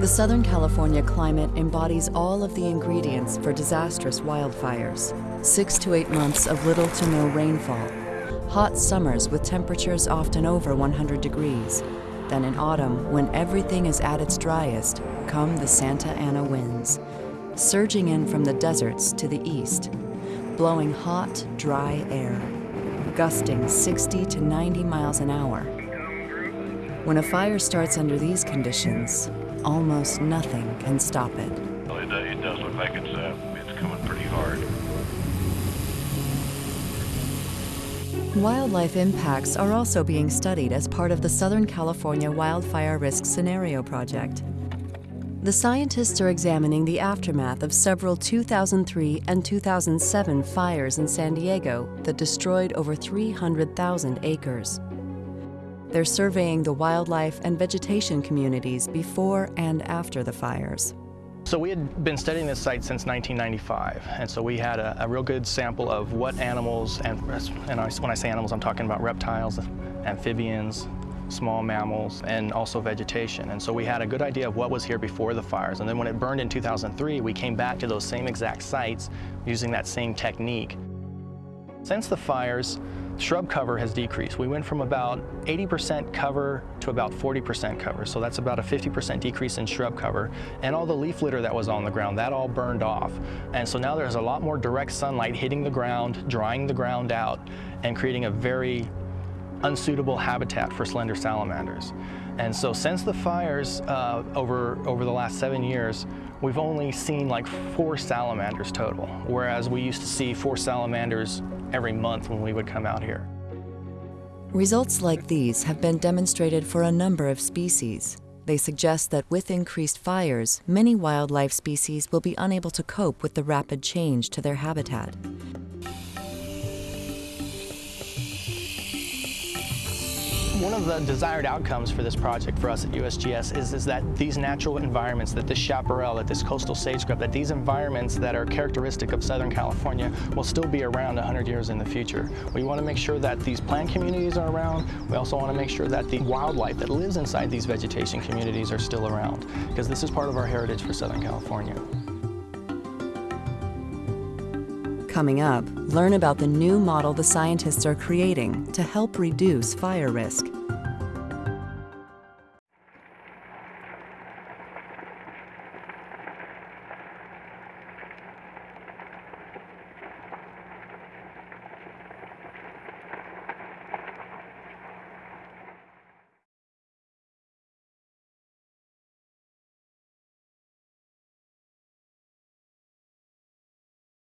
The Southern California climate embodies all of the ingredients for disastrous wildfires. Six to eight months of little to no rainfall, hot summers with temperatures often over 100 degrees. Then in autumn, when everything is at its driest, come the Santa Ana winds, surging in from the deserts to the east, blowing hot, dry air, gusting 60 to 90 miles an hour. When a fire starts under these conditions, almost nothing can stop it. Well, it, does- it does look like it's, uh, it's coming pretty hard. Wildlife impacts are also being studied as part of the Southern California Wildfire Risk Scenario Project. The scientists are examining the aftermath of several 2003 and 2007 fires in San Diego that destroyed over 300,000 acres. They're surveying the wildlife and vegetation communities before and after the fires. So we had been studying this site since 1995, and so we had a, a real good sample of what animals, and, and I, when I say animals, I'm talking about reptiles, amphibians, small mammals, and also vegetation. And so we had a good idea of what was here before the fires. And then when it burned in 2003, we came back to those same exact sites using that same technique. Since the fires, shrub cover has decreased. We went from about 80% cover to about 40% cover. So that's about a 50% decrease in shrub cover. And all the leaf litter that was on the ground, that all burned off. And so now there's a lot more direct sunlight hitting the ground, drying the ground out, and creating a very unsuitable habitat for slender salamanders. And so since the fires uh, over, over the last seven years, we've only seen like four salamanders total, whereas we used to see four salamanders every month when we would come out here. Results like these have been demonstrated for a number of species. They suggest that with increased fires, many wildlife species will be unable to cope with the rapid change to their habitat. One of the desired outcomes for this project for us at USGS is, is that these natural environments, that this chaparral, that this coastal sage scrub, that these environments that are characteristic of Southern California will still be around 100 years in the future. We want to make sure that these plant communities are around. We also want to make sure that the wildlife that lives inside these vegetation communities are still around, because this is part of our heritage for Southern California. Coming up, learn about the new model the scientists are creating to help reduce fire risk.